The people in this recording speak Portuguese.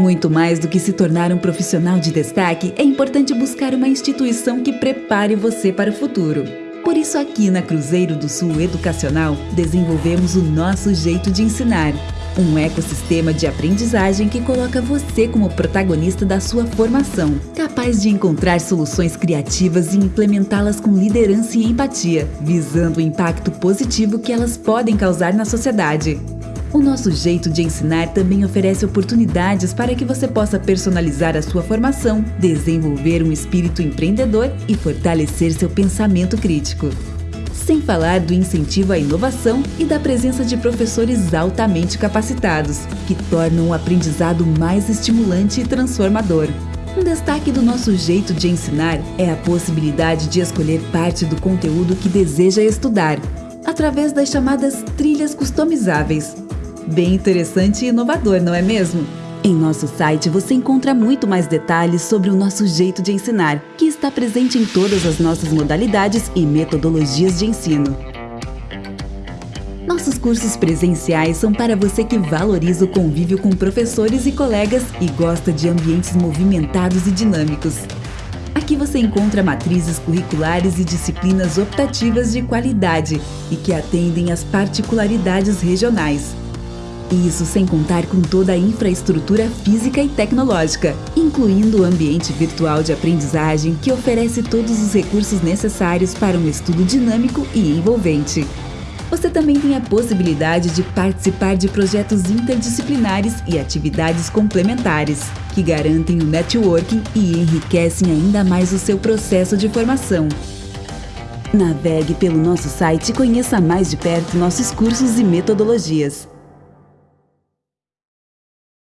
Muito mais do que se tornar um profissional de destaque, é importante buscar uma instituição que prepare você para o futuro. Por isso, aqui na Cruzeiro do Sul Educacional, desenvolvemos o nosso jeito de ensinar. Um ecossistema de aprendizagem que coloca você como protagonista da sua formação, capaz de encontrar soluções criativas e implementá-las com liderança e empatia, visando o impacto positivo que elas podem causar na sociedade. O nosso jeito de ensinar também oferece oportunidades para que você possa personalizar a sua formação, desenvolver um espírito empreendedor e fortalecer seu pensamento crítico. Sem falar do incentivo à inovação e da presença de professores altamente capacitados, que tornam o aprendizado mais estimulante e transformador. Um destaque do nosso jeito de ensinar é a possibilidade de escolher parte do conteúdo que deseja estudar, através das chamadas trilhas customizáveis, Bem interessante e inovador, não é mesmo? Em nosso site você encontra muito mais detalhes sobre o nosso jeito de ensinar, que está presente em todas as nossas modalidades e metodologias de ensino. Nossos cursos presenciais são para você que valoriza o convívio com professores e colegas e gosta de ambientes movimentados e dinâmicos. Aqui você encontra matrizes curriculares e disciplinas optativas de qualidade e que atendem às particularidades regionais. Isso sem contar com toda a infraestrutura física e tecnológica, incluindo o ambiente virtual de aprendizagem que oferece todos os recursos necessários para um estudo dinâmico e envolvente. Você também tem a possibilidade de participar de projetos interdisciplinares e atividades complementares, que garantem o networking e enriquecem ainda mais o seu processo de formação. Navegue pelo nosso site e conheça mais de perto nossos cursos e metodologias.